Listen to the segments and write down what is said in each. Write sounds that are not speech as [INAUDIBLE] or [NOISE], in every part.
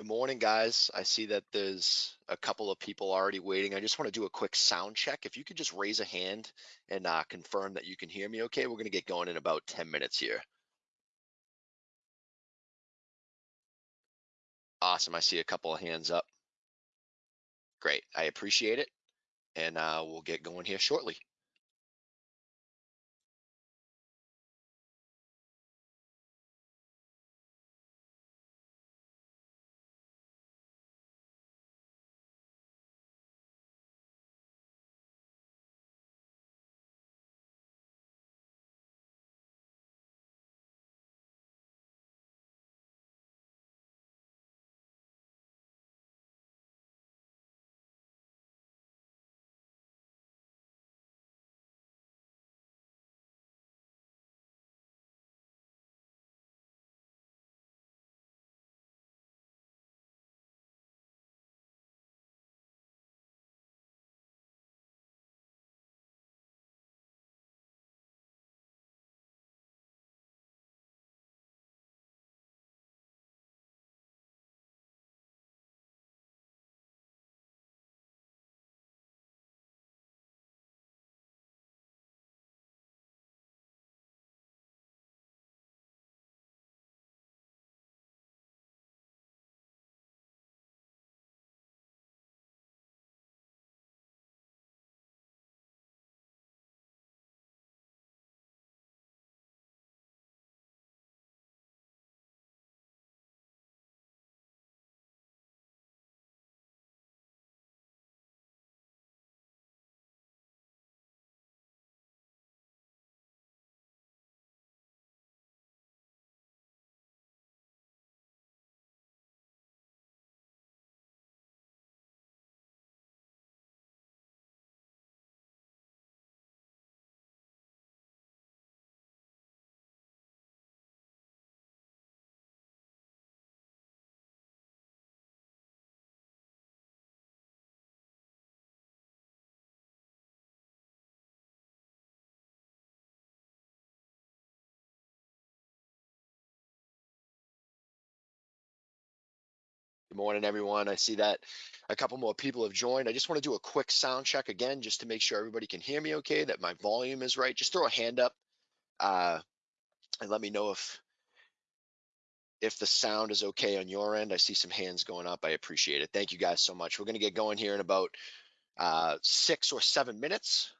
Good morning, guys. I see that there's a couple of people already waiting. I just want to do a quick sound check. If you could just raise a hand and uh, confirm that you can hear me okay, we're going to get going in about 10 minutes here. Awesome. I see a couple of hands up. Great. I appreciate it. And uh, we'll get going here shortly. Good morning, everyone. I see that a couple more people have joined. I just want to do a quick sound check again, just to make sure everybody can hear me okay, that my volume is right. Just throw a hand up uh, and let me know if if the sound is okay on your end. I see some hands going up. I appreciate it. Thank you guys so much. We're going to get going here in about uh, six or seven minutes.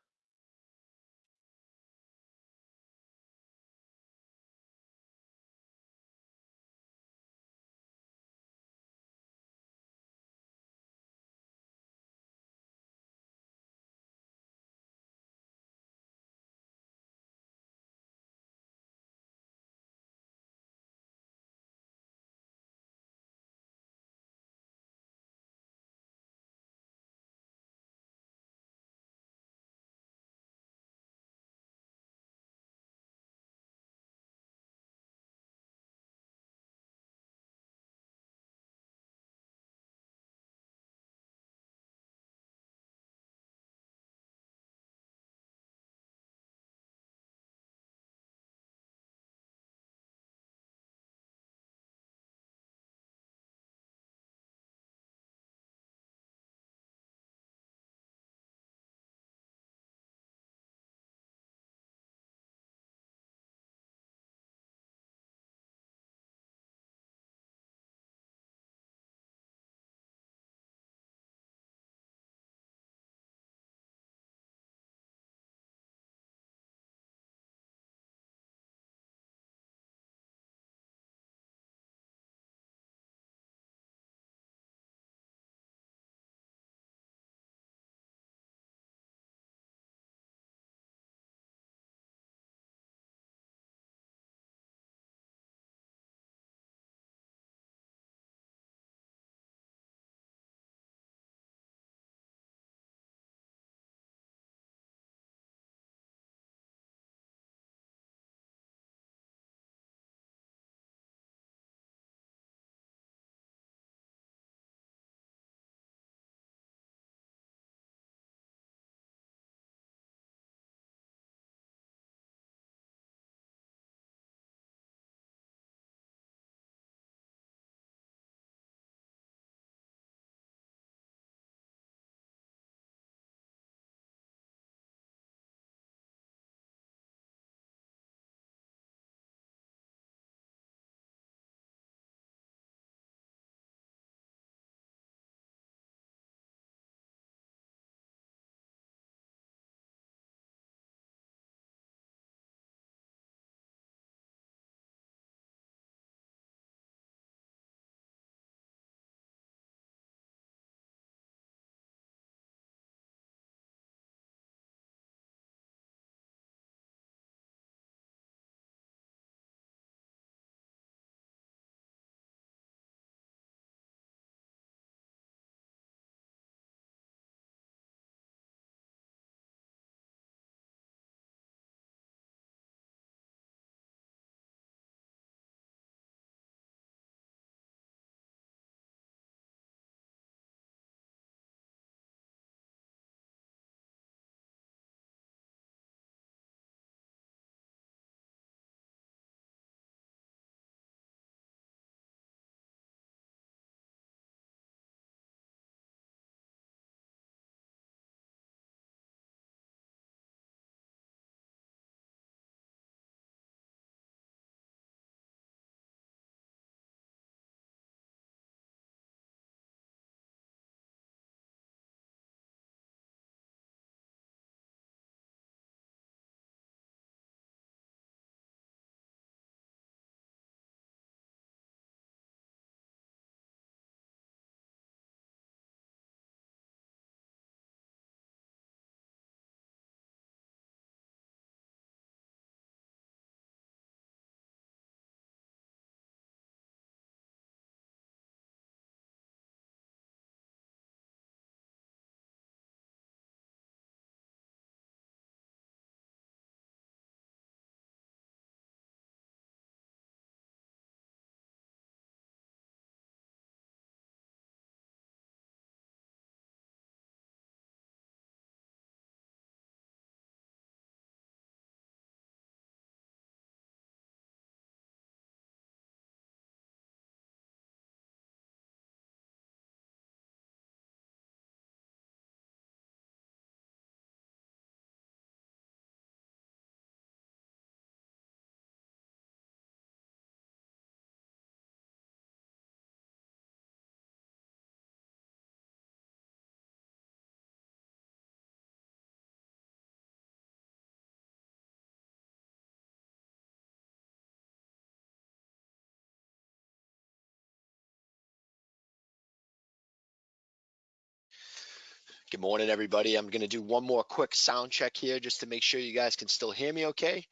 Good morning, everybody. I'm going to do one more quick sound check here just to make sure you guys can still hear me okay.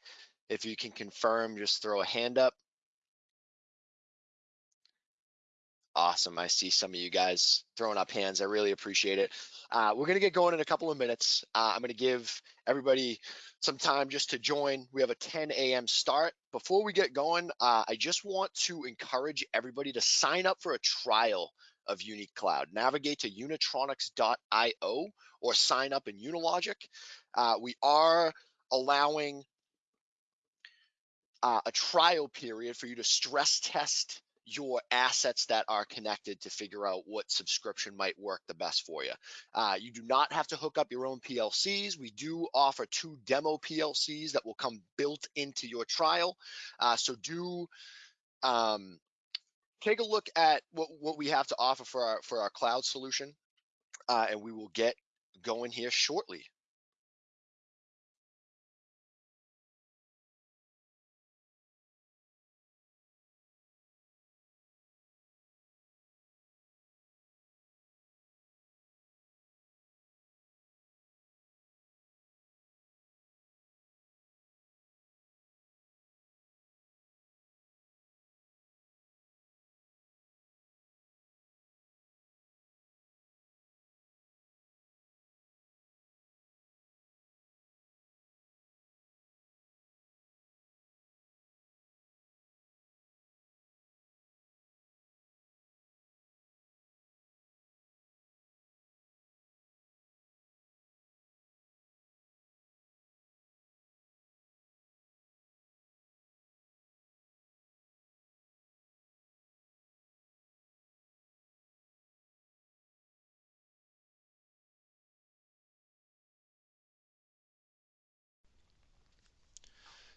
If you can confirm, just throw a hand up. Awesome. I see some of you guys throwing up hands. I really appreciate it. Uh, we're going to get going in a couple of minutes. Uh, I'm going to give everybody some time just to join. We have a 10 a.m. start. Before we get going, uh, I just want to encourage everybody to sign up for a trial of UniCloud. Navigate to unitronics.io or sign up in Unilogic. Uh, we are allowing uh, a trial period for you to stress test your assets that are connected to figure out what subscription might work the best for you. Uh, you do not have to hook up your own PLCs. We do offer two demo PLCs that will come built into your trial. Uh, so do um, take a look at what, what we have to offer for our for our cloud solution, uh, and we will get going here shortly.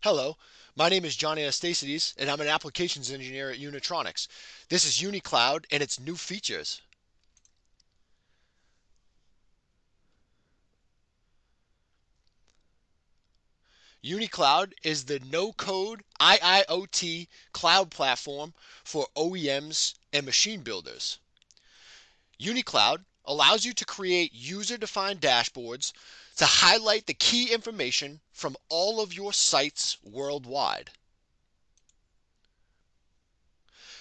Hello, my name is John Anastasides, and I'm an applications engineer at Unitronics. This is UniCloud and its new features. UniCloud is the no-code IIoT cloud platform for OEMs and machine builders. UniCloud allows you to create user-defined dashboards to highlight the key information from all of your sites worldwide.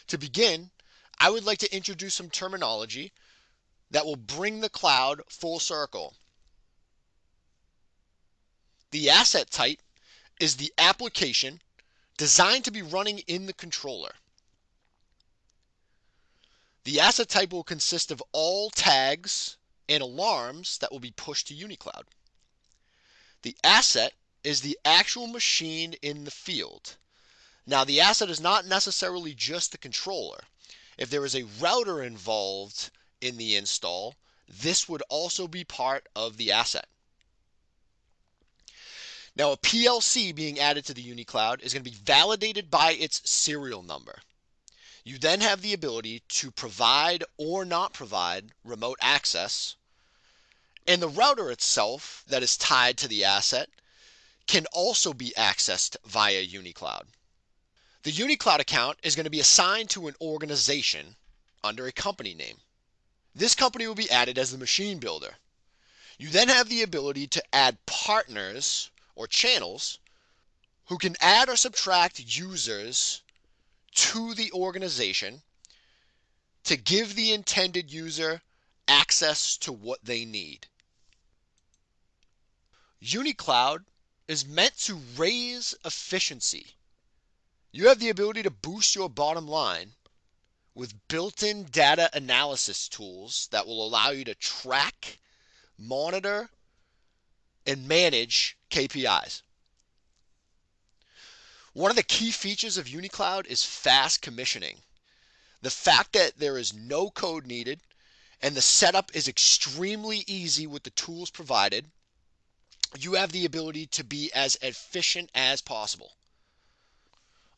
To begin, I would like to introduce some terminology that will bring the cloud full circle. The asset type is the application designed to be running in the controller. The asset type will consist of all tags and alarms that will be pushed to UniCloud. The asset is the actual machine in the field. Now, the asset is not necessarily just the controller. If there is a router involved in the install, this would also be part of the asset. Now, a PLC being added to the UniCloud is going to be validated by its serial number. You then have the ability to provide or not provide remote access. And the router itself that is tied to the asset can also be accessed via UniCloud. The UniCloud account is going to be assigned to an organization under a company name. This company will be added as the machine builder. You then have the ability to add partners or channels who can add or subtract users to the organization to give the intended user access to what they need. UniCloud is meant to raise efficiency. You have the ability to boost your bottom line with built in data analysis tools that will allow you to track, monitor, and manage KPIs. One of the key features of UniCloud is fast commissioning. The fact that there is no code needed and the setup is extremely easy with the tools provided, you have the ability to be as efficient as possible.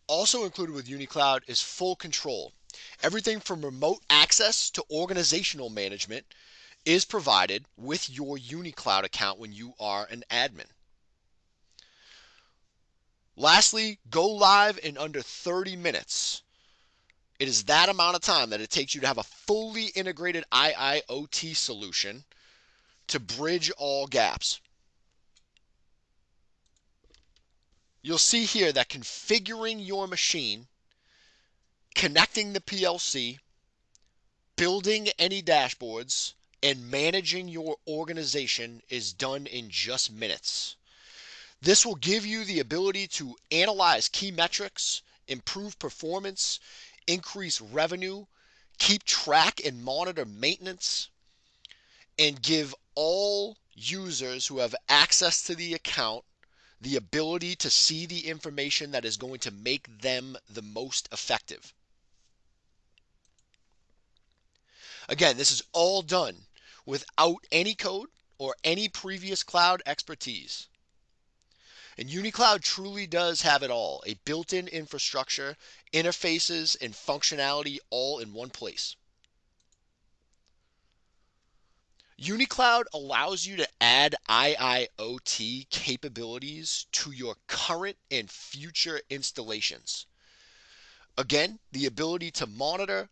Also included with UniCloud is full control. Everything from remote access to organizational management is provided with your UniCloud account when you are an admin. Lastly, go live in under 30 minutes. It is that amount of time that it takes you to have a fully integrated IIoT solution to bridge all gaps. You'll see here that configuring your machine, connecting the PLC, building any dashboards, and managing your organization is done in just minutes. This will give you the ability to analyze key metrics, improve performance, increase revenue, keep track and monitor maintenance, and give all users who have access to the account the ability to see the information that is going to make them the most effective. Again, this is all done without any code or any previous cloud expertise. And UniCloud truly does have it all a built in infrastructure, interfaces, and functionality all in one place. UniCloud allows you to add IIoT capabilities to your current and future installations. Again, the ability to monitor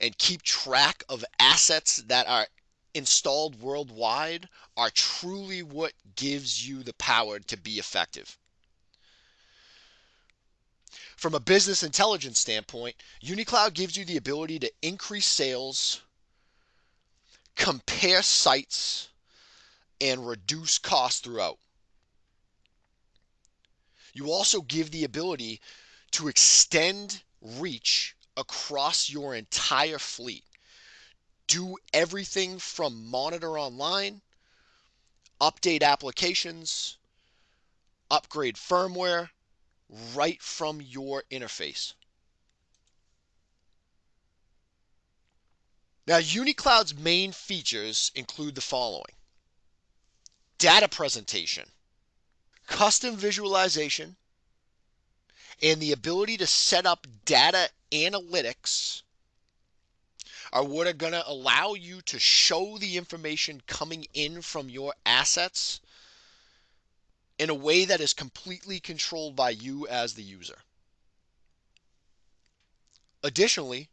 and keep track of assets that are installed worldwide are truly what gives you the power to be effective. From a business intelligence standpoint, UniCloud gives you the ability to increase sales, compare sites, and reduce costs throughout. You also give the ability to extend reach across your entire fleet. Do everything from monitor online, update applications, upgrade firmware right from your interface. Now, UniCloud's main features include the following data presentation, custom visualization, and the ability to set up data analytics are what are going to allow you to show the information coming in from your assets in a way that is completely controlled by you as the user. Additionally,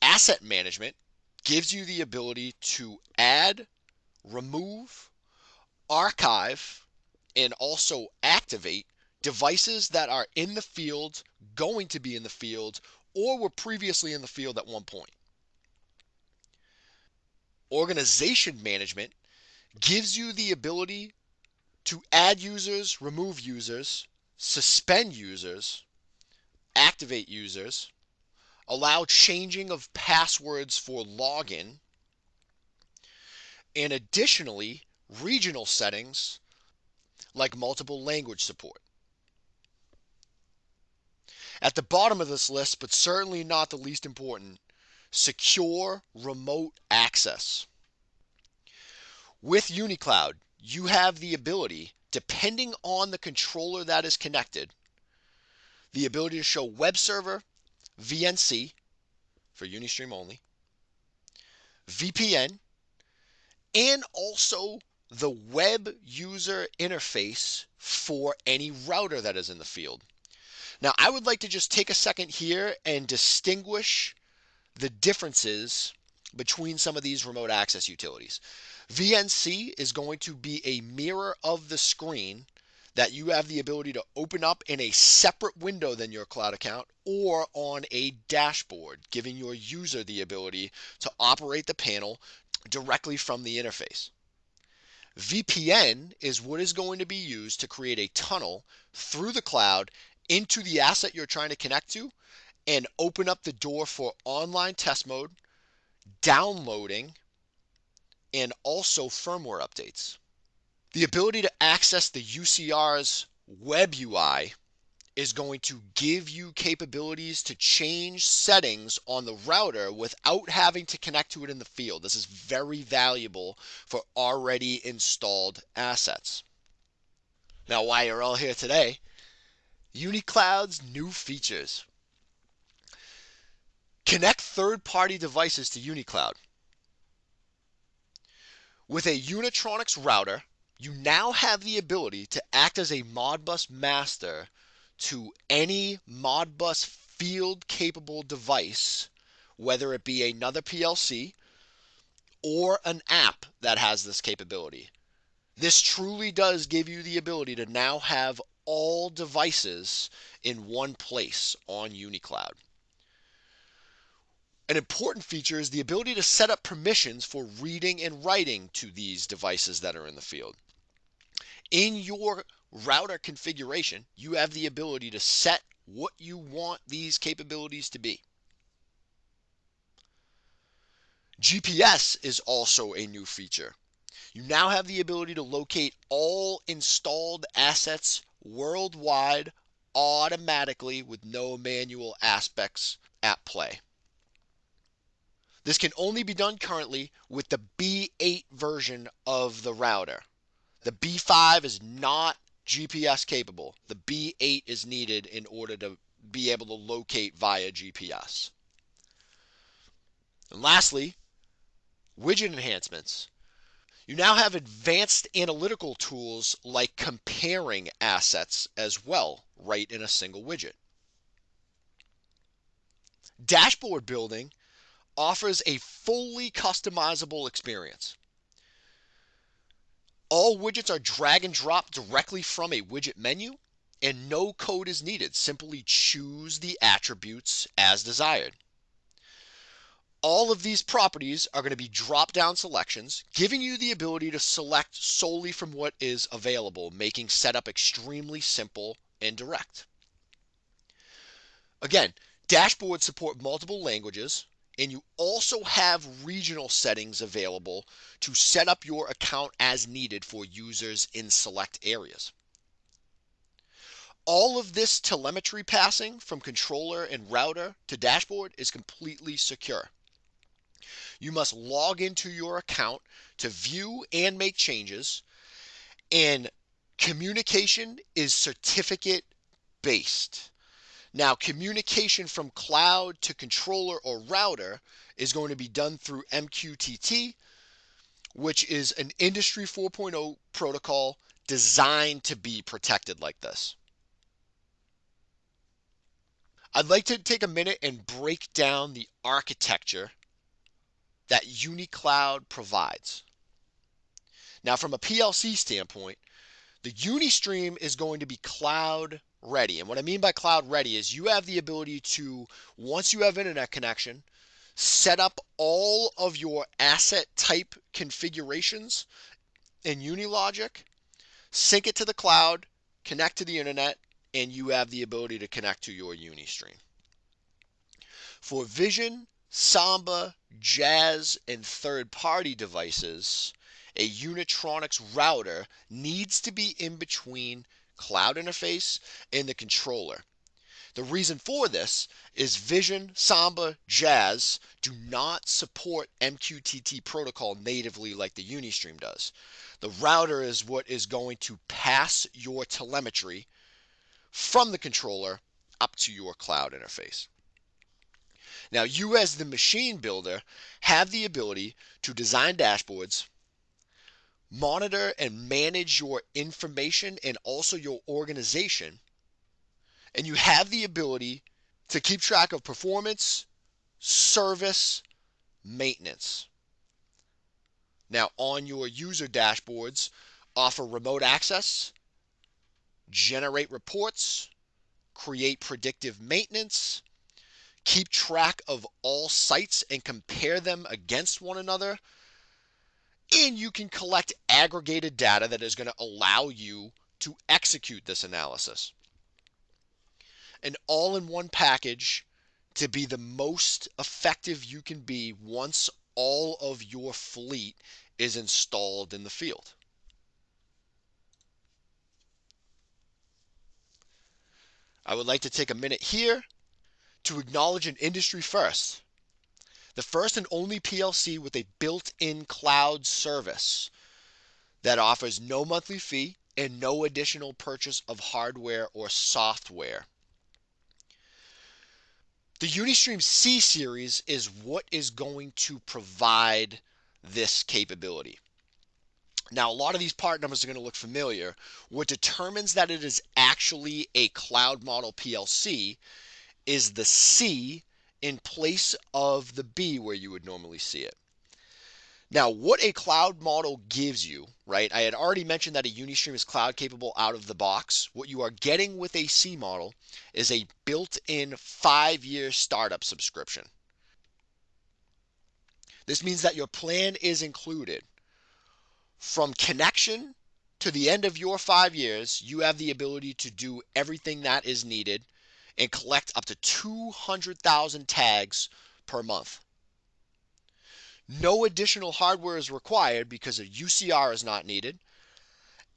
asset management gives you the ability to add, remove, archive, and also activate devices that are in the field, going to be in the field, or were previously in the field at one point. Organization management gives you the ability to add users, remove users, suspend users, activate users, allow changing of passwords for login, and additionally, regional settings like multiple language support. At the bottom of this list, but certainly not the least important, secure remote access. With UniCloud, you have the ability, depending on the controller that is connected, the ability to show web server, VNC for Unistream only, VPN, and also the web user interface for any router that is in the field. Now, I would like to just take a second here and distinguish the differences between some of these remote access utilities. VNC is going to be a mirror of the screen that you have the ability to open up in a separate window than your cloud account or on a dashboard, giving your user the ability to operate the panel directly from the interface. VPN is what is going to be used to create a tunnel through the cloud into the asset you're trying to connect to and open up the door for online test mode, downloading, and also firmware updates. The ability to access the UCR's web UI is going to give you capabilities to change settings on the router without having to connect to it in the field. This is very valuable for already installed assets. Now, why you're all here today, UniCloud's new features. Connect third party devices to UniCloud. With a Unitronics router, you now have the ability to act as a Modbus master to any Modbus field capable device, whether it be another PLC or an app that has this capability. This truly does give you the ability to now have all devices in one place on UniCloud. An important feature is the ability to set up permissions for reading and writing to these devices that are in the field. In your router configuration, you have the ability to set what you want these capabilities to be. GPS is also a new feature. You now have the ability to locate all installed assets worldwide automatically with no manual aspects at play. This can only be done currently with the B8 version of the router. The B5 is not GPS capable. The B8 is needed in order to be able to locate via GPS. And lastly, widget enhancements. You now have advanced analytical tools like comparing assets as well, right in a single widget. Dashboard building offers a fully customizable experience. All widgets are drag and drop directly from a widget menu, and no code is needed. Simply choose the attributes as desired. All of these properties are going to be drop down selections, giving you the ability to select solely from what is available, making setup extremely simple and direct. Again, dashboards support multiple languages, and you also have regional settings available to set up your account as needed for users in select areas. All of this telemetry passing from controller and router to dashboard is completely secure. You must log into your account to view and make changes, and communication is certificate based. Now, communication from cloud to controller or router is going to be done through MQTT, which is an Industry 4.0 protocol designed to be protected like this. I'd like to take a minute and break down the architecture that UniCloud provides. Now, from a PLC standpoint, the Unistream is going to be cloud ready. And what I mean by cloud ready is you have the ability to, once you have internet connection, set up all of your asset type configurations in Unilogic, sync it to the cloud, connect to the internet, and you have the ability to connect to your Unistream. For Vision, Samba, Jazz, and third party devices, a Unitronics router needs to be in between cloud interface and the controller. The reason for this is Vision, Samba, Jazz do not support MQTT protocol natively like the Unistream does. The router is what is going to pass your telemetry from the controller up to your cloud interface. Now, you as the machine builder have the ability to design dashboards, monitor and manage your information and also your organization. And you have the ability to keep track of performance, service, maintenance. Now, on your user dashboards, offer remote access, generate reports, create predictive maintenance, keep track of all sites and compare them against one another and you can collect aggregated data that is going to allow you to execute this analysis. An all in one package to be the most effective you can be once all of your fleet is installed in the field. I would like to take a minute here to acknowledge an industry first the first and only PLC with a built in cloud service that offers no monthly fee and no additional purchase of hardware or software. The Unistream C series is what is going to provide this capability. Now, a lot of these part numbers are going to look familiar. What determines that it is actually a cloud model PLC is the C in place of the B where you would normally see it. Now, what a cloud model gives you, right? I had already mentioned that a Unistream is cloud capable out of the box. What you are getting with a C model is a built in five year startup subscription. This means that your plan is included. From connection to the end of your five years, you have the ability to do everything that is needed and collect up to 200,000 tags per month. No additional hardware is required because a UCR is not needed.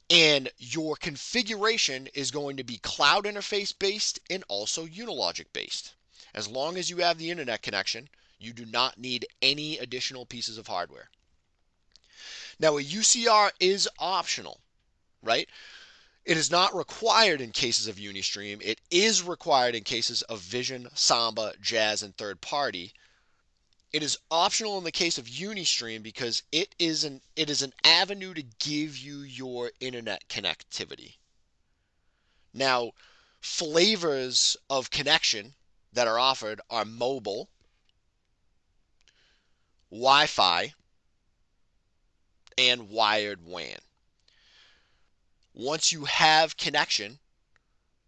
And your configuration is going to be cloud interface based and also Unilogic based. As long as you have the internet connection, you do not need any additional pieces of hardware. Now, a UCR is optional, right? It is not required in cases of Unistream. It is required in cases of Vision, Samba, Jazz, and third party. It is optional in the case of Unistream because it is an it is an avenue to give you your internet connectivity. Now, flavors of connection that are offered are mobile, Wi-Fi, and wired WAN. Once you have connection,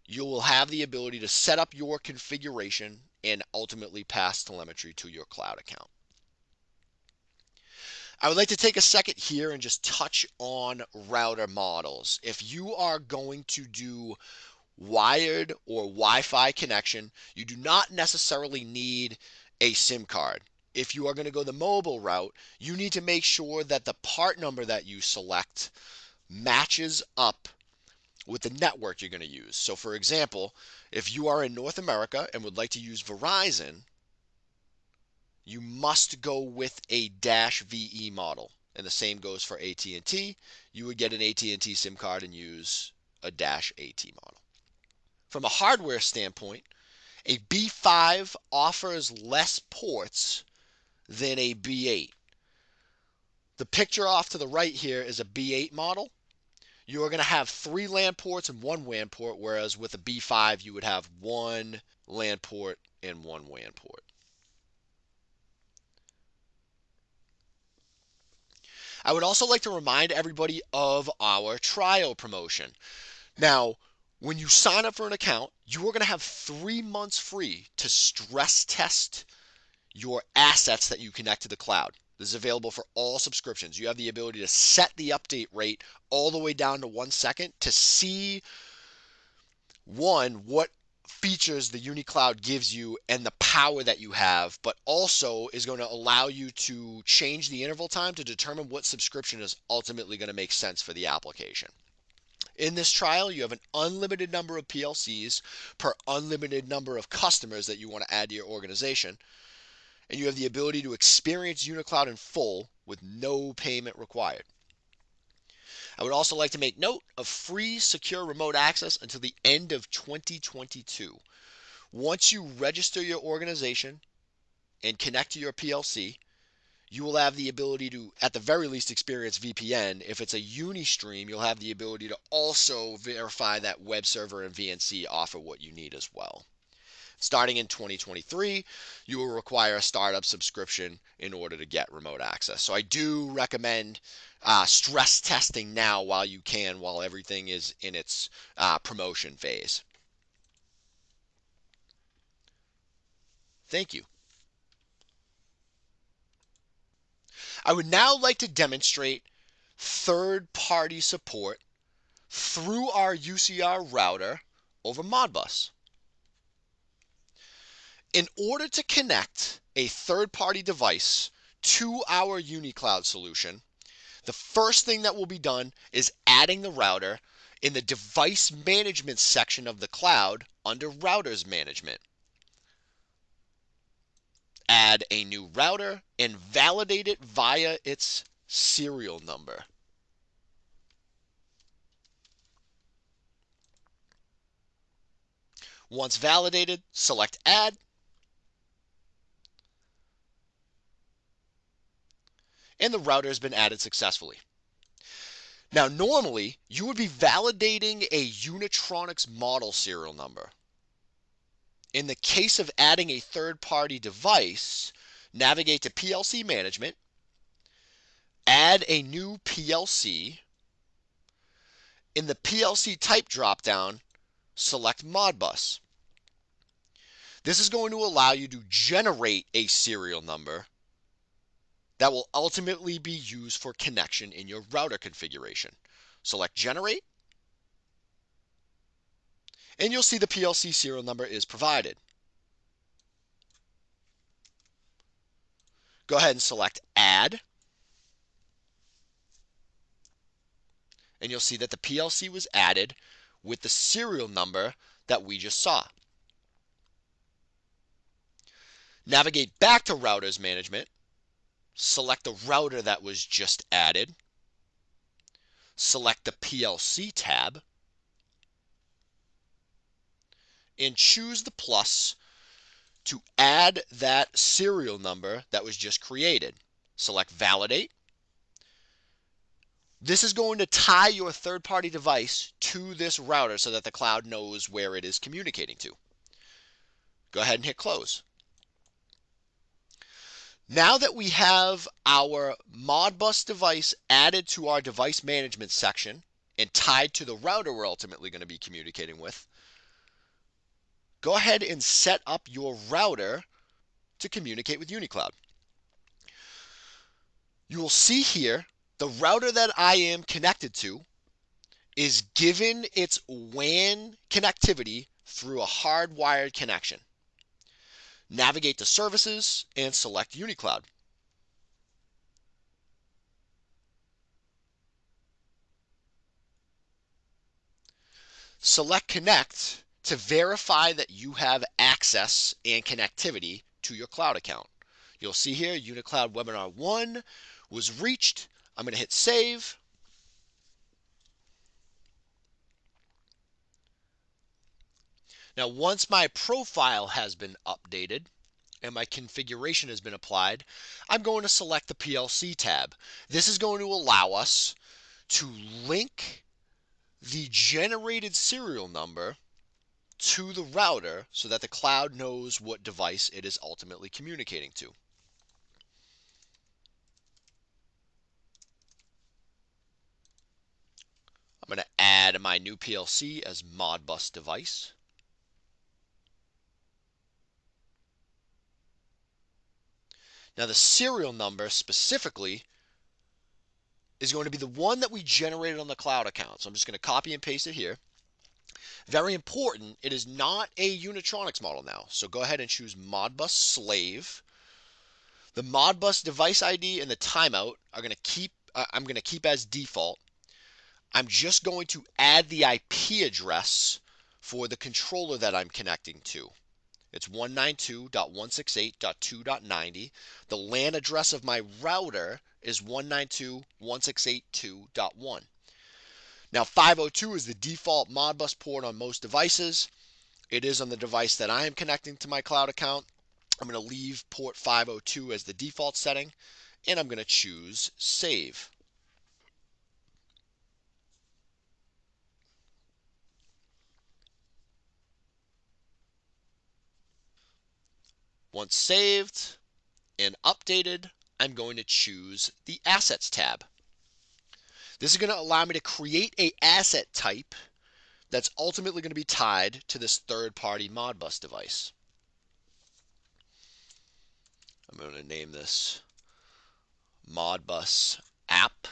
you will have the ability to set up your configuration and ultimately pass telemetry to your cloud account. I would like to take a second here and just touch on router models. If you are going to do wired or Wi-Fi connection, you do not necessarily need a SIM card. If you are going to go the mobile route, you need to make sure that the part number that you select matches up with the network you're going to use. So, for example, if you are in North America and would like to use Verizon, you must go with a dash VE model. And the same goes for AT&T. You would get an AT&T SIM card and use a dash AT model. From a hardware standpoint, a B5 offers less ports than a B8. The picture off to the right here is a B8 model you are going to have three LAN ports and one WAN port, whereas with a B5, you would have one LAN port and one WAN port. I would also like to remind everybody of our trial promotion. Now, when you sign up for an account, you are going to have three months free to stress test your assets that you connect to the cloud. This is available for all subscriptions. You have the ability to set the update rate all the way down to one second to see one, what features the UniCloud gives you and the power that you have, but also is going to allow you to change the interval time to determine what subscription is ultimately going to make sense for the application. In this trial, you have an unlimited number of PLCs per unlimited number of customers that you want to add to your organization and you have the ability to experience UniCloud in full with no payment required. I would also like to make note of free secure remote access until the end of 2022. Once you register your organization and connect to your PLC, you will have the ability to, at the very least, experience VPN. If it's a Unistream, you'll have the ability to also verify that web server and VNC offer what you need as well. Starting in 2023, you will require a startup subscription in order to get remote access. So I do recommend uh, stress testing now while you can, while everything is in its uh, promotion phase. Thank you. I would now like to demonstrate third-party support through our UCR router over Modbus. In order to connect a third party device to our UniCloud solution, the first thing that will be done is adding the router in the device management section of the cloud under routers management. Add a new router and validate it via its serial number. Once validated, select Add and the router has been added successfully. Now, normally, you would be validating a Unitronics model serial number. In the case of adding a third party device, navigate to PLC Management, add a new PLC. In the PLC type dropdown, select Modbus. This is going to allow you to generate a serial number that will ultimately be used for connection in your router configuration. Select Generate, and you'll see the PLC serial number is provided. Go ahead and select Add, and you'll see that the PLC was added with the serial number that we just saw. Navigate back to Routers Management, select the router that was just added, select the PLC tab, and choose the plus to add that serial number that was just created. Select Validate. This is going to tie your third party device to this router so that the cloud knows where it is communicating to. Go ahead and hit close. Now that we have our Modbus device added to our device management section and tied to the router we're ultimately going to be communicating with, go ahead and set up your router to communicate with UniCloud. You will see here the router that I am connected to is given its WAN connectivity through a hardwired connection. Navigate to Services and select UniCloud. Select Connect to verify that you have access and connectivity to your cloud account. You'll see here UniCloud Webinar 1 was reached. I'm going to hit save. Now, once my profile has been updated and my configuration has been applied, I'm going to select the PLC tab. This is going to allow us to link the generated serial number to the router so that the cloud knows what device it is ultimately communicating to. I'm going to add my new PLC as Modbus device. Now the serial number specifically is going to be the one that we generated on the cloud account. So I'm just going to copy and paste it here. Very important, it is not a Unitronics model now. So go ahead and choose Modbus Slave. The Modbus device ID and the timeout are going to keep, uh, I'm going to keep as default. I'm just going to add the IP address for the controller that I'm connecting to. It's 192.168.2.90. The LAN address of my router is 192.168.2.1. Now 502 is the default Modbus port on most devices. It is on the device that I am connecting to my cloud account. I'm going to leave port 502 as the default setting and I'm going to choose save. Once saved and updated, I'm going to choose the Assets tab. This is going to allow me to create a asset type that's ultimately going to be tied to this third-party Modbus device. I'm going to name this Modbus app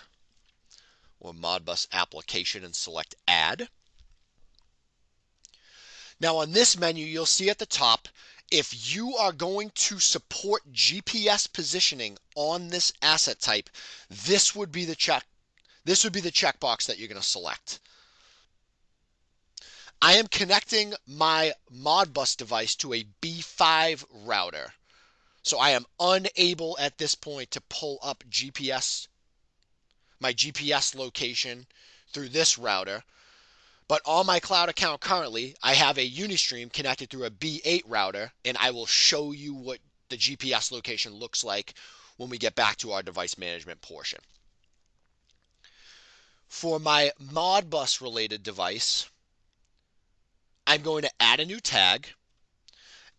or Modbus application and select add. Now on this menu, you'll see at the top, if you are going to support GPS positioning on this asset type, this would be the check this would be the checkbox that you're going to select. I am connecting my Modbus device to a B5 router. So I am unable at this point to pull up GPS, my GPS location through this router. But on my cloud account currently, I have a Unistream connected through a B8 router, and I will show you what the GPS location looks like when we get back to our device management portion. For my Modbus related device, I'm going to add a new tag.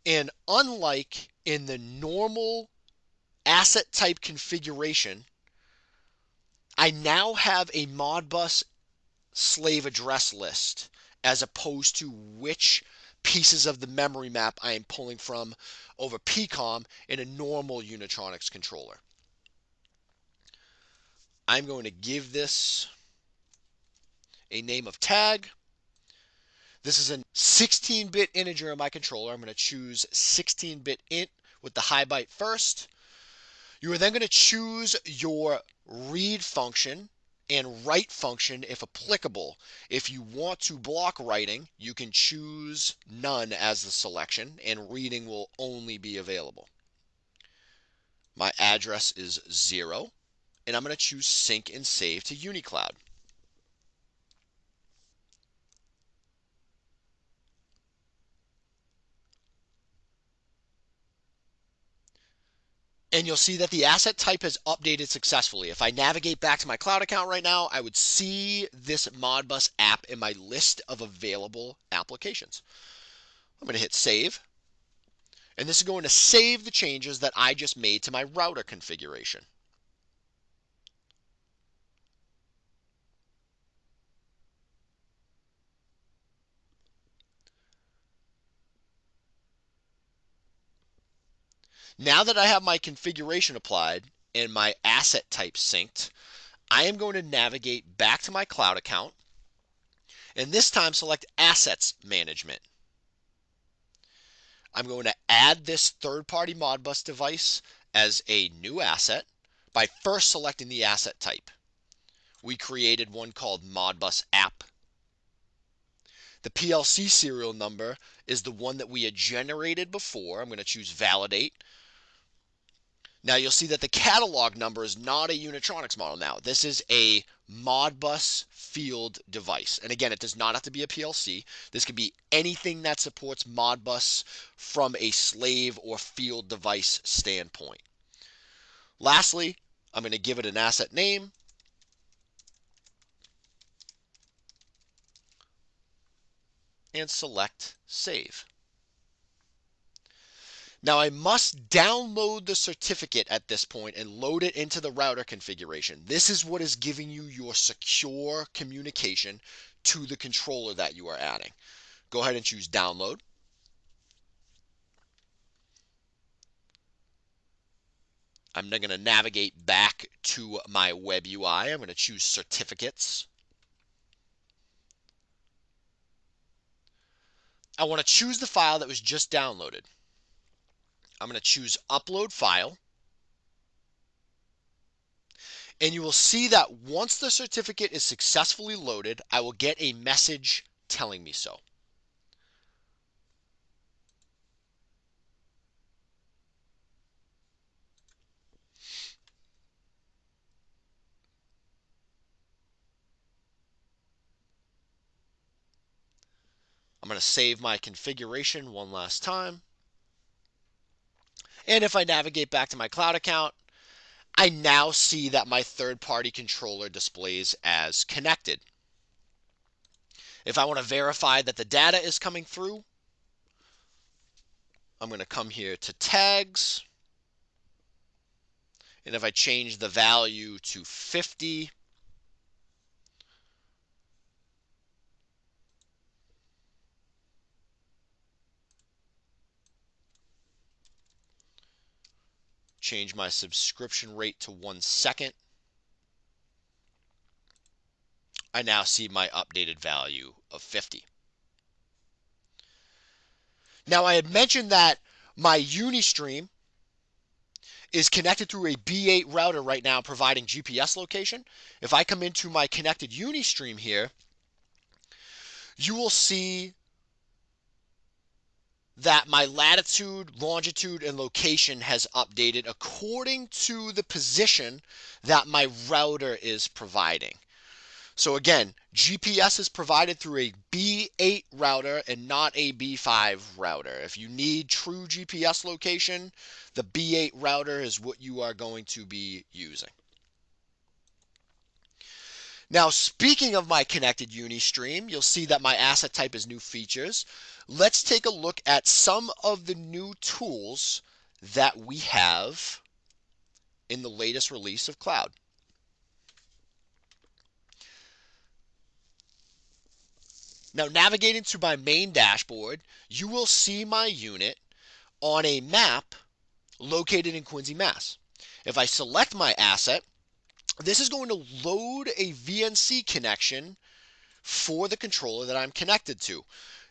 And unlike in the normal asset type configuration, I now have a Modbus slave address list as opposed to which pieces of the memory map I am pulling from over PCOM in a normal Unitronics controller. I'm going to give this a name of tag. This is a 16-bit integer in my controller. I'm going to choose 16-bit int with the high byte first. You are then going to choose your read function and write function if applicable. If you want to block writing, you can choose none as the selection and reading will only be available. My address is zero and I'm going to choose sync and save to UniCloud. And you'll see that the asset type has updated successfully. If I navigate back to my cloud account right now, I would see this Modbus app in my list of available applications. I'm going to hit save. And this is going to save the changes that I just made to my router configuration. Now that I have my configuration applied and my asset type synced, I am going to navigate back to my cloud account and this time select Assets Management. I'm going to add this third-party Modbus device as a new asset by first selecting the asset type. We created one called Modbus App. The PLC serial number is the one that we had generated before. I'm going to choose Validate. Now you'll see that the catalog number is not a Unitronics model now. This is a Modbus field device. And again, it does not have to be a PLC. This could be anything that supports Modbus from a slave or field device standpoint. Lastly, I'm going to give it an asset name. And select Save. Now I must download the certificate at this point and load it into the router configuration. This is what is giving you your secure communication to the controller that you are adding. Go ahead and choose download. I'm going to navigate back to my web UI. I'm going to choose certificates. I want to choose the file that was just downloaded. I'm going to choose upload file. And you will see that once the certificate is successfully loaded, I will get a message telling me so. I'm going to save my configuration one last time. And if I navigate back to my cloud account, I now see that my third party controller displays as connected. If I want to verify that the data is coming through, I'm going to come here to tags. And if I change the value to 50, change my subscription rate to one second. I now see my updated value of 50. Now I had mentioned that my Unistream is connected through a B8 router right now providing GPS location. If I come into my connected Unistream here, you will see that my latitude, longitude, and location has updated according to the position that my router is providing. So again, GPS is provided through a B8 router and not a B5 router. If you need true GPS location, the B8 router is what you are going to be using. Now, speaking of my connected Unistream, you'll see that my asset type is new features let's take a look at some of the new tools that we have in the latest release of cloud. Now navigating to my main dashboard, you will see my unit on a map located in Quincy, Mass. If I select my asset, this is going to load a VNC connection for the controller that I'm connected to.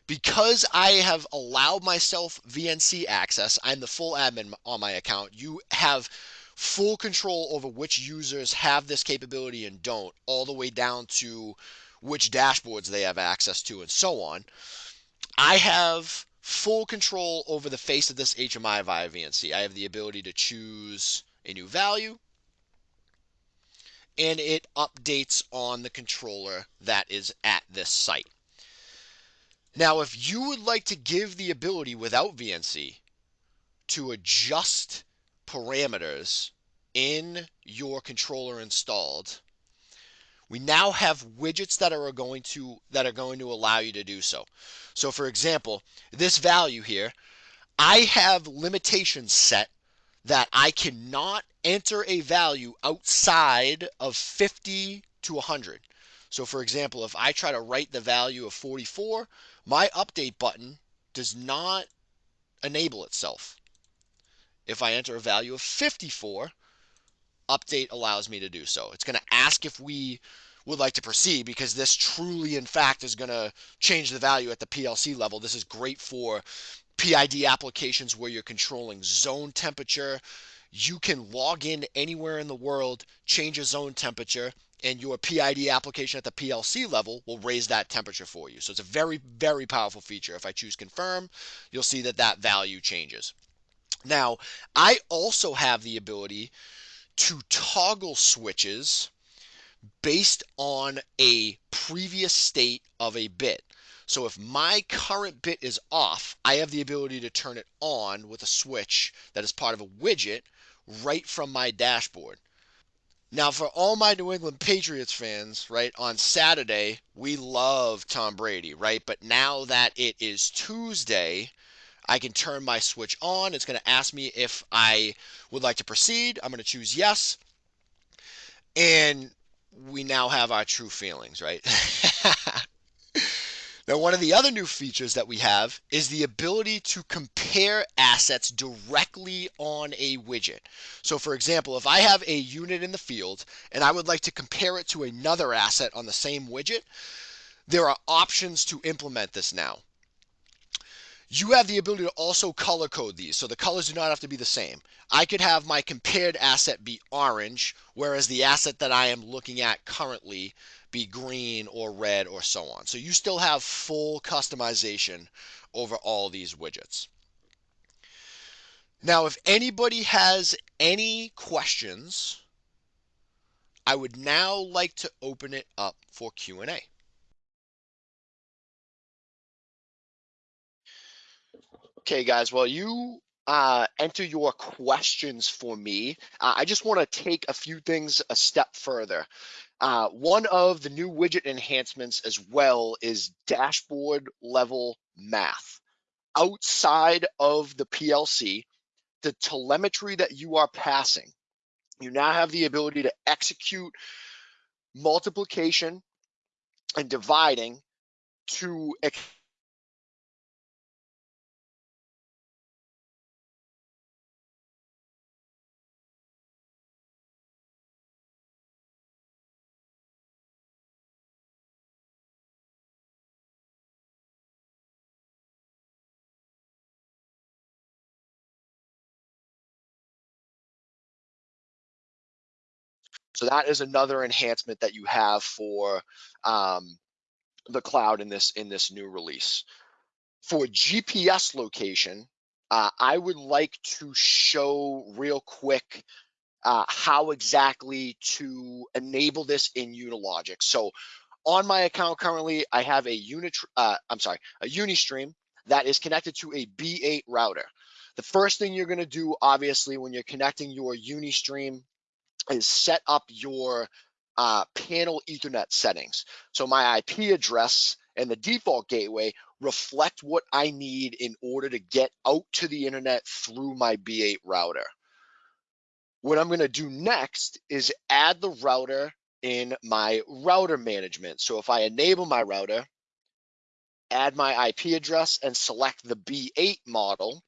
Because I have allowed myself VNC access, I'm the full admin on my account. You have full control over which users have this capability and don't, all the way down to which dashboards they have access to and so on. I have full control over the face of this HMI via VNC. I have the ability to choose a new value and it updates on the controller that is at this site. Now, if you would like to give the ability without VNC to adjust parameters in your controller installed, we now have widgets that are going to that are going to allow you to do so. So for example, this value here, I have limitations set that I cannot enter a value outside of 50 to 100. So for example, if I try to write the value of 44, my update button does not enable itself. If I enter a value of 54, update allows me to do so. It's going to ask if we would like to proceed because this truly, in fact, is going to change the value at the PLC level. This is great for PID applications where you're controlling zone temperature. You can log in anywhere in the world, change a zone temperature, and your PID application at the PLC level will raise that temperature for you. So it's a very, very powerful feature. If I choose confirm, you'll see that that value changes. Now, I also have the ability to toggle switches based on a previous state of a bit. So if my current bit is off, I have the ability to turn it on with a switch that is part of a widget right from my dashboard. Now, for all my New England Patriots fans, right, on Saturday, we love Tom Brady, right? But now that it is Tuesday, I can turn my switch on. It's going to ask me if I would like to proceed. I'm going to choose yes. And we now have our true feelings, right? [LAUGHS] now, one of the other new features that we have is the ability to compare assets directly on a widget. So, for example, if I have a unit in the field and I would like to compare it to another asset on the same widget, there are options to implement this now you have the ability to also color code these. So the colors do not have to be the same. I could have my compared asset be orange, whereas the asset that I am looking at currently be green or red or so on. So you still have full customization over all these widgets. Now, if anybody has any questions, I would now like to open it up for Q&A. Okay, guys, well, you uh, enter your questions for me. Uh, I just want to take a few things a step further. Uh, one of the new widget enhancements as well is dashboard level math. Outside of the PLC, the telemetry that you are passing, you now have the ability to execute multiplication and dividing to So that is another enhancement that you have for um, the cloud in this in this new release. For GPS location, uh, I would like to show real quick uh, how exactly to enable this in Unilogic. So on my account currently, I have a unit, uh, I'm sorry, a Unistream that is connected to a B8 router. The first thing you're going to do, obviously, when you're connecting your Unistream is set up your uh, panel Ethernet settings. So my IP address and the default gateway reflect what I need in order to get out to the internet through my B8 router. What I'm going to do next is add the router in my router management. So if I enable my router, add my IP address and select the B8 model.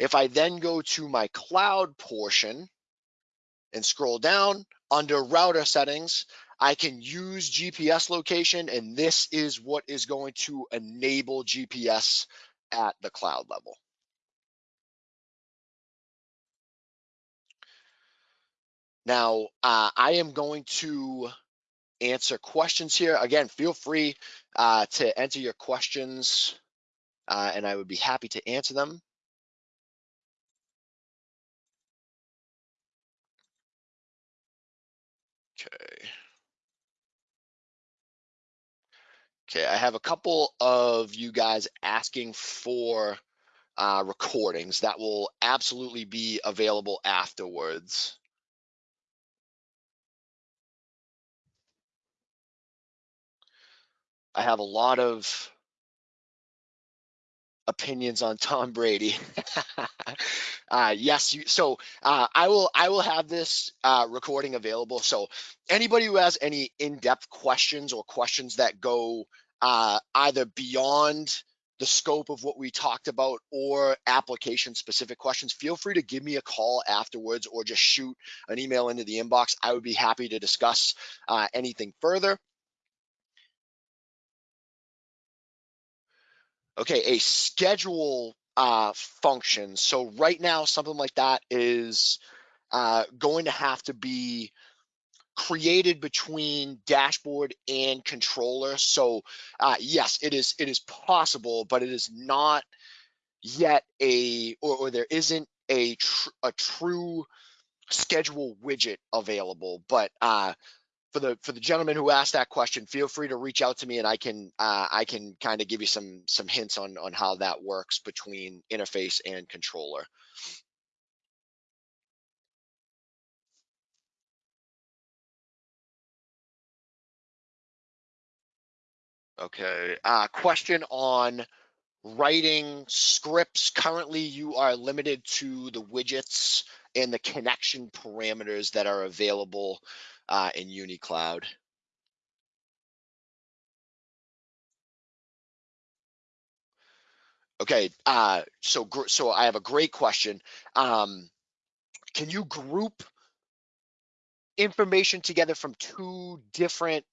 If I then go to my cloud portion and scroll down under router settings, I can use GPS location and this is what is going to enable GPS at the cloud level. Now, uh, I am going to answer questions here. Again, feel free uh, to enter your questions uh, and I would be happy to answer them. Okay. Okay, I have a couple of you guys asking for uh, recordings that will absolutely be available afterwards. I have a lot of opinions on Tom Brady. [LAUGHS] uh, yes, you, so uh, I will I will have this uh, recording available. So anybody who has any in-depth questions or questions that go uh, either beyond the scope of what we talked about or application specific questions, feel free to give me a call afterwards or just shoot an email into the inbox. I would be happy to discuss uh, anything further. Okay, a schedule uh, function. So right now, something like that is uh, going to have to be created between dashboard and controller. So uh, yes, it is it is possible, but it is not yet a or, or there isn't a tr a true schedule widget available. But uh, for the for the gentleman who asked that question, feel free to reach out to me and I can uh, I can kind of give you some some hints on on how that works between interface and controller. Okay, uh, question on writing scripts. Currently, you are limited to the widgets and the connection parameters that are available uh, in UniCloud. Okay, uh, so so I have a great question. Um, can you group information together from two different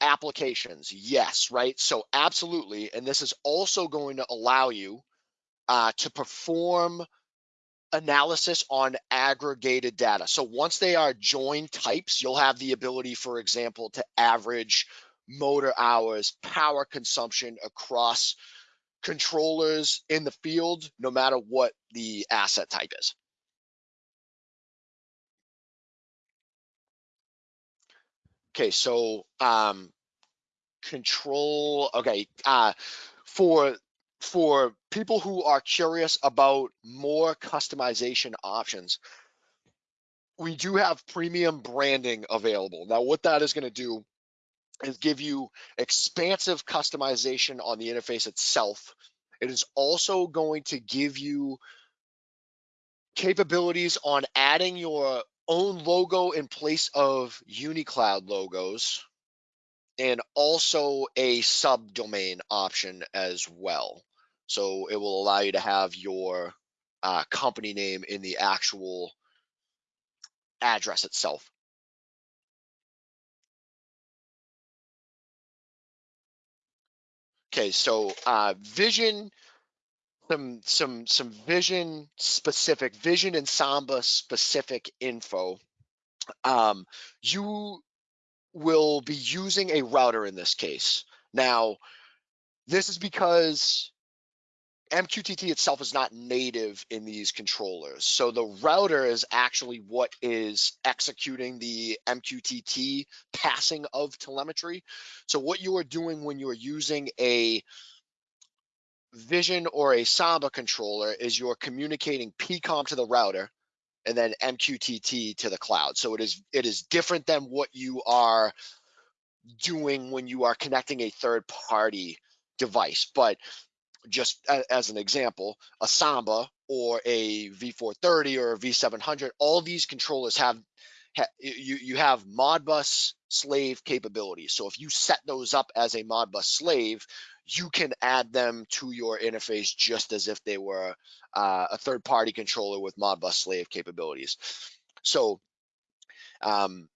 applications? Yes, right? So absolutely. And this is also going to allow you uh, to perform analysis on aggregated data. So once they are joined types, you'll have the ability, for example, to average motor hours, power consumption across controllers in the field, no matter what the asset type is. Okay, so um, control, okay, uh, for for people who are curious about more customization options, we do have premium branding available. Now, what that is gonna do is give you expansive customization on the interface itself. It is also going to give you capabilities on adding your own logo in place of UniCloud logos and also a subdomain option as well. So it will allow you to have your uh, company name in the actual address itself. Okay, so uh, vision, some some some vision specific, vision and Samba specific info. Um, you will be using a router in this case. Now, this is because MQTT itself is not native in these controllers. So the router is actually what is executing the MQTT passing of telemetry. So what you are doing when you are using a Vision or a Samba controller is you're communicating PCOM to the router and then MQTT to the cloud. So it is it is different than what you are doing when you are connecting a third party device. But just as an example, a Samba or a V430 or a V700, all these controllers have, you, you have Modbus slave capabilities. So if you set those up as a Modbus slave, you can add them to your interface just as if they were uh, a third party controller with Modbus slave capabilities. So um,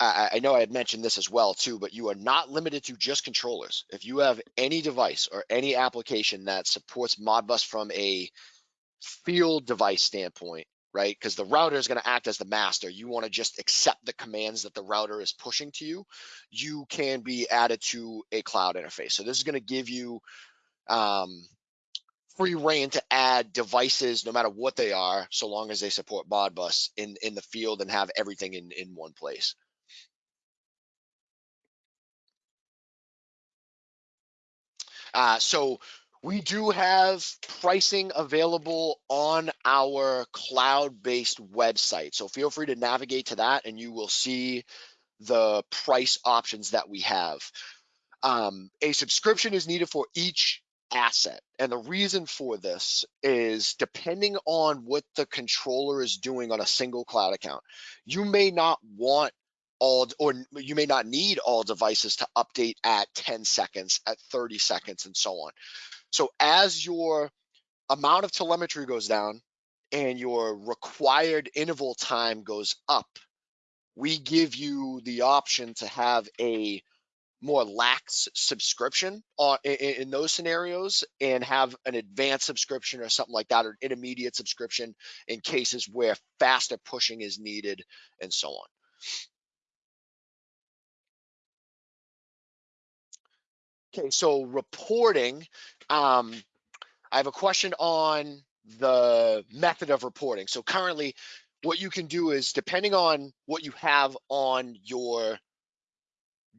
I, I, know I had mentioned this as well too, but you are not limited to just controllers. If you have any device or any application that supports Modbus from a field device standpoint, right? Because the router is going to act as the master. You want to just accept the commands that the router is pushing to you. You can be added to a cloud interface. So this is going to give you um, free rein to add devices, no matter what they are, so long as they support Modbus in in the field and have everything in in one place. Uh, so we do have pricing available on our cloud-based website. So feel free to navigate to that and you will see the price options that we have. Um, a subscription is needed for each asset. And the reason for this is depending on what the controller is doing on a single cloud account, you may not want all or you may not need all devices to update at 10 seconds at 30 seconds and so on so as your amount of telemetry goes down and your required interval time goes up we give you the option to have a more lax subscription on, in, in, those scenarios and have an advanced subscription or something like that or intermediate subscription in cases where faster pushing is needed and so on Okay, so reporting, um, I have a question on the method of reporting. So currently what you can do is depending on what you have on your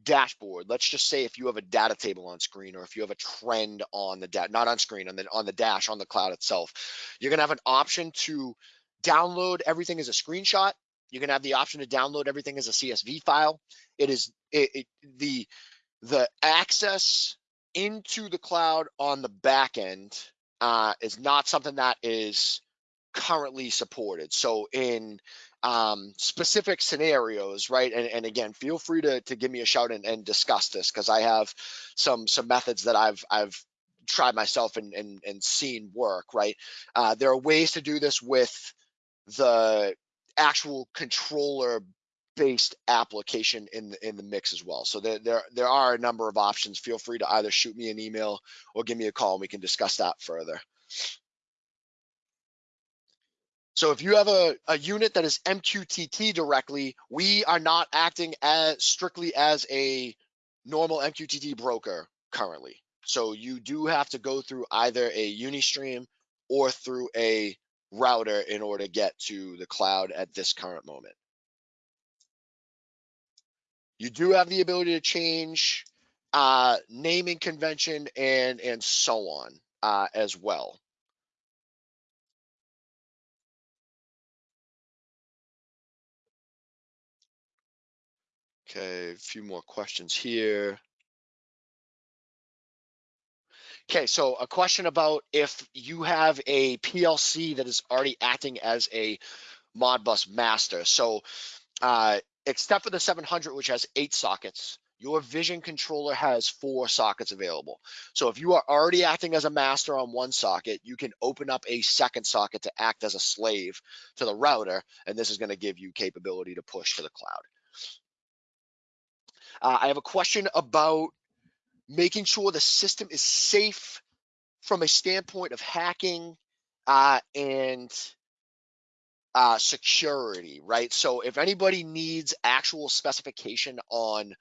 dashboard, let's just say if you have a data table on screen or if you have a trend on the data, not on screen, on the, on the dash, on the cloud itself, you're gonna have an option to download everything as a screenshot. You're gonna have the option to download everything as a CSV file. It is it, it, the the access into the cloud on the back end uh, is not something that is currently supported. So in um, specific scenarios, right? And, and again, feel free to, to give me a shout and, and discuss this because I have some some methods that I've I've tried myself and and, and seen work, right? Uh, there are ways to do this with the actual controller based application in the, in the mix as well. So there, there, there are a number of options. Feel free to either shoot me an email or give me a call and we can discuss that further. So if you have a, a unit that is MQTT directly, we are not acting as strictly as a normal MQTT broker currently. So you do have to go through either a Unistream or through a router in order to get to the cloud at this current moment. You do have the ability to change uh, naming convention and and so on uh, as well. Okay, a few more questions here. Okay, so a question about if you have a PLC that is already acting as a Modbus master. So uh, except for the 700, which has eight sockets, your vision controller has four sockets available. So if you are already acting as a master on one socket, you can open up a second socket to act as a slave to the router, and this is gonna give you capability to push to the cloud. Uh, I have a question about making sure the system is safe from a standpoint of hacking uh, and uh, security, right? So if anybody needs actual specification on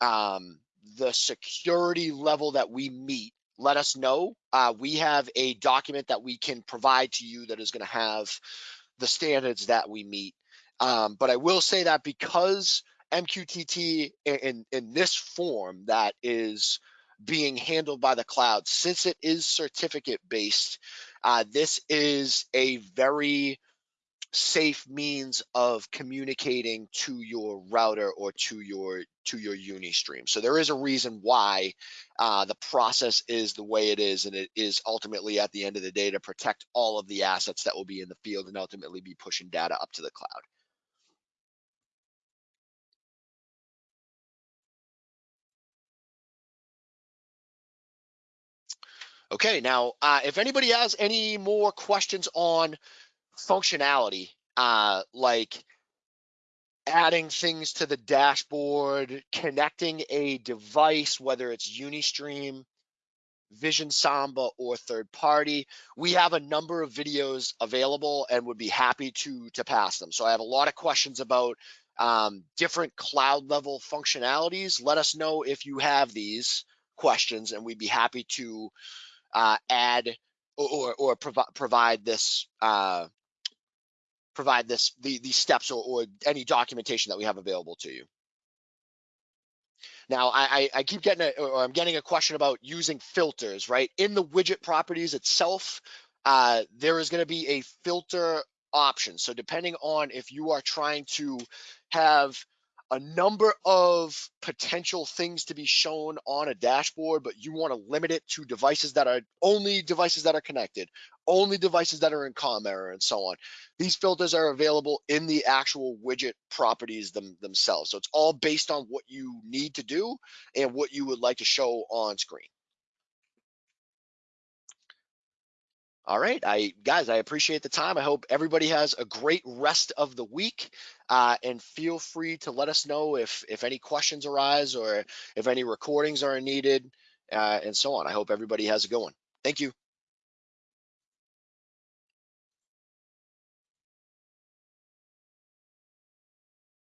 um, the security level that we meet, let us know. Uh, we have a document that we can provide to you that is going to have the standards that we meet. Um, but I will say that because MQTT in, in, this form that is being handled by the cloud, since it is certificate based, uh, this is a very safe means of communicating to your router or to your to your Unistream. So there is a reason why uh, the process is the way it is, and it is ultimately at the end of the day to protect all of the assets that will be in the field and ultimately be pushing data up to the cloud. Okay, now, uh, if anybody has any more questions on functionality, uh, like adding things to the dashboard, connecting a device, whether it's Unistream, Vision Samba, or third party, we have a number of videos available and would be happy to, to pass them. So I have a lot of questions about um, different cloud level functionalities. Let us know if you have these questions and we'd be happy to uh, add or, or, or provi provide this uh, provide this the, these steps or, or any documentation that we have available to you. Now, I, I keep getting a, or I'm getting a question about using filters, right? In the widget properties itself, uh, there is going to be a filter option. So depending on if you are trying to have a number of potential things to be shown on a dashboard, but you want to limit it to devices that are only devices that are connected, only devices that are in COM error and so on. These filters are available in the actual widget properties them, themselves. So it's all based on what you need to do and what you would like to show on screen. All right, I guys, I appreciate the time. I hope everybody has a great rest of the week, uh, and feel free to let us know if if any questions arise or if any recordings are needed, uh, and so on. I hope everybody has a good one. Thank you.